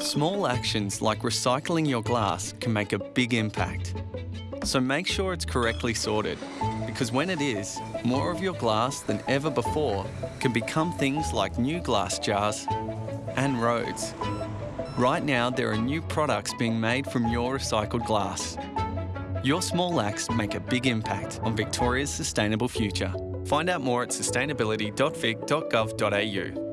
Small actions like recycling your glass can make a big impact. So make sure it's correctly sorted, because when it is, more of your glass than ever before can become things like new glass jars and roads. Right now, there are new products being made from your recycled glass. Your small acts make a big impact on Victoria's sustainable future. Find out more at sustainability.vic.gov.au.